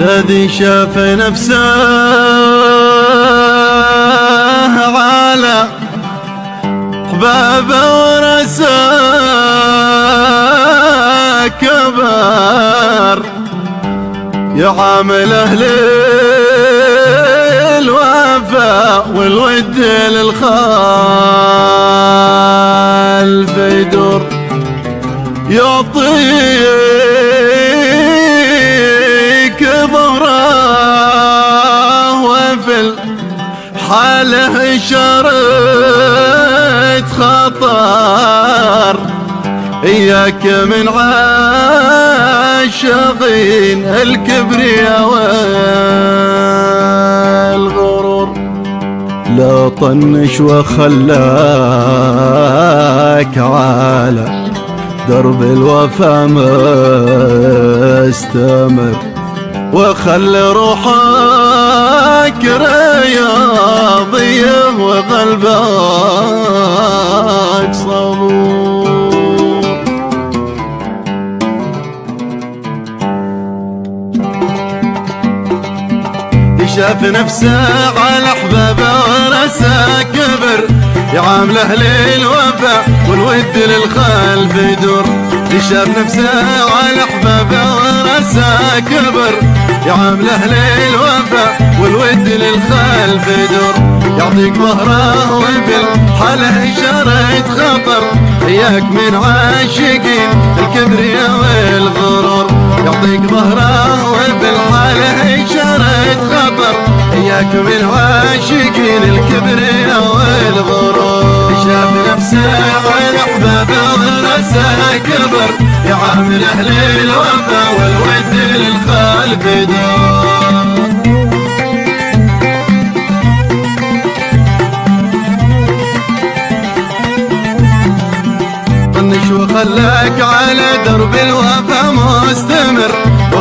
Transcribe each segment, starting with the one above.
الذي شاف نفسه على حبابه ورسى كبر يعامل أهل الوفاء والود للخالف يدور. يعطيك الحاله شرط خطر. إياك من عاشقين الكبرياء والغرور. لا طنش وخلاك على درب الوفا مستمر. وخل روحك رياضية وقلبك صبور شاف نفسه على احبابه ورسى كبر يعامله للوفا والود للخلف يدور. شاف نفسه على أحبابه ورسى كبر. يعامله للوفا والود للخلف يدور. يعطيك ظهره وبالحاله إشارة خطر إياك من عاشقين الكبرياء والغرور. يعطيك ظهره وبالحاله إشارة خطر إياك من عاشقين الكبرياء والغرور. أحبابه ورسى كبر. يعامل أهل الوفا والود للخلف دور طنش وخلاك على درب الوفا مستمر.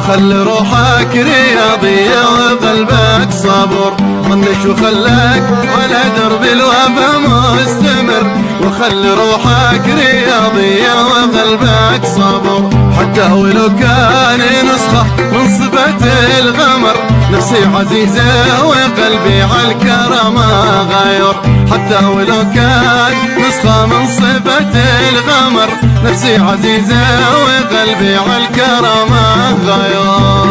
وخل روحك رياضية وقلبك صبر. طنش وخلاك على درب الوفا مستمر. وخل روحك رياضية وقلبك صبر. حتى ولو كان نسخة من صفة الغمر نفسي عزيزة وقلبي على الكرامة غير. حتى ولو كان نسخة من صفة الغمر. نفسي عزيزة وقلبي على الكرامة غير.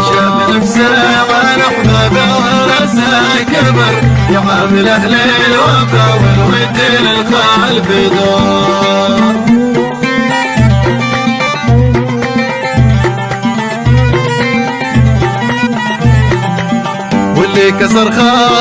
شاف نفسه على أحبابه ورسى كبر يعامل أهل الوفا والود للخلف دور.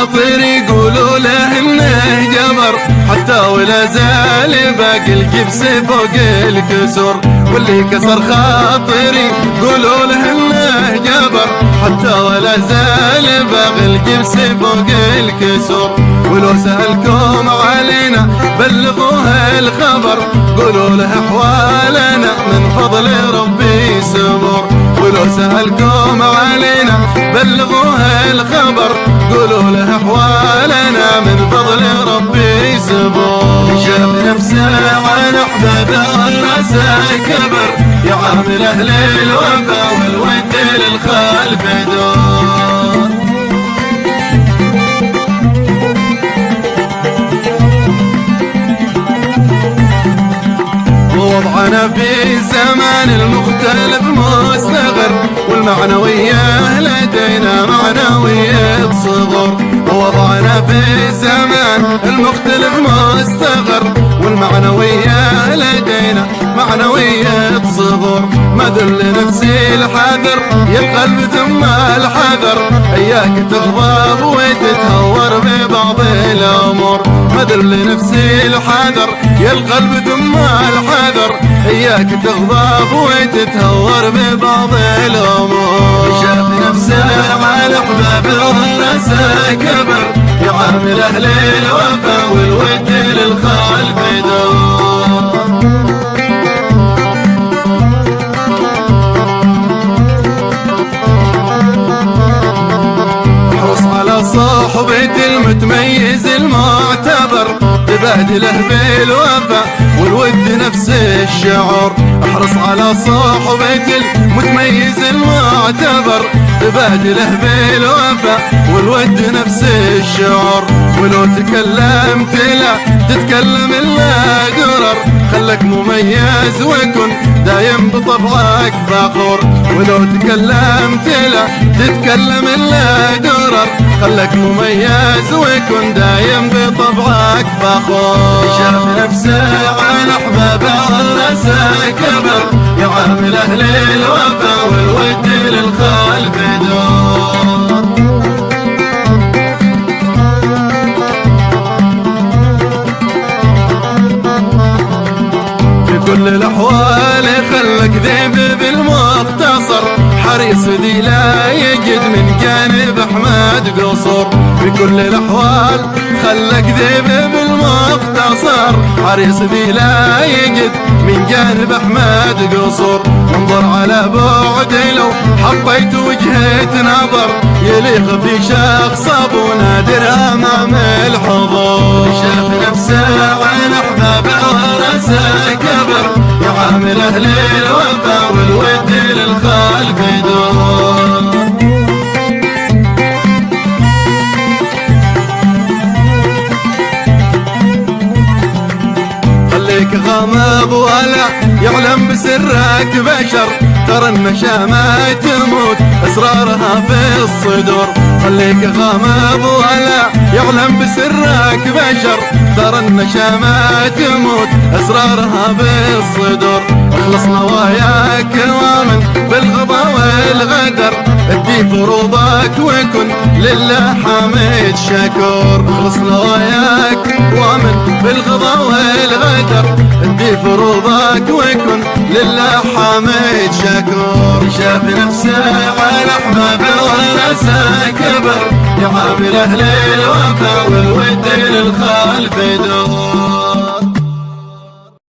خاطر يقولوا له إنه جبر. حتى ولا زال باقي الجبس فوق الكسر واللي كسر خاطري يقولوا له إنه جبر. حتى ولا زال باقي الجبس فوق الكسر ولو سألكم علينا بلغوها الخبر. قولوا له أحوالنا من فضل ربي سمر ولو سألكم علينا بلغوها الخبر. قولوا له أحوالنا من فضل ربي سبور شاف نفسه على احبابه راسه كبر يعامل أهل الوفا والود للخلف دور. ووضعنا في زمان المختلف مستغر والمعنوية لدينا معنوية صغر ووضعنا في زمان المختلف مستغر. والمعنوية لدينا معنوية صغر ما دل نفسي الحذر يا القلب ثم الحذر. اياك تغضب وتتهور ببعض الأمور. ما دل نفسي الحذر يا القلب ثم الحذر. اياك تغضب وتتهور ببعض الأمور. شاف نفسه على احبابه ورسه كبر. يعامل أهل الوفا والود للخلف دور احرص على صحبة المتميز المعتبر تبادله بالوفا نفس الشعور احرص على صحبة المتميز المعتبر. تبادله بالوفا والود نفس الشعور ولو تكلمت لا تتكلم إلا قرر. خلك مميز وكن دايم بطبعك فخور. ولو تكلمت لا تتكلم إلا قرر. خلك مميز وكن دايم بطبعك فخور. شاف نفسه كبر يعامل أهل الوفا والود للخلف دور. في كل الأحوال خلك ذيب بالمختصر حريص دي يجد من جانب أحمد قصور في كل الأحوال خلك ذيب بالمختصر. حريص لا يجد من جانب أحمد قصور انظر على بعد لو حطيت وجهة نظر. يليق في شخص أبو نادر أمام الحضور. شاف نفسه عن احبابه ورسى كبر. يعامل أهل الوفا والود للخلف بسرك بشر ترى النشامة تموت أسرارها في الصدور. خليك غامض ولا يعلم بسرك بشر ترى النشامة تموت أسرارها في الصدور. اخلص نواياك وامن بالغضا والغدر ادي فروضك وكن لله حميد شكور اخلص نواياك وامن بالغضا والغدر. ادي فروضك وكن لله حميد شكور. شاف نفسه على احبابه ورسى كبر يعامل أهل الوفا والود للخلف دور.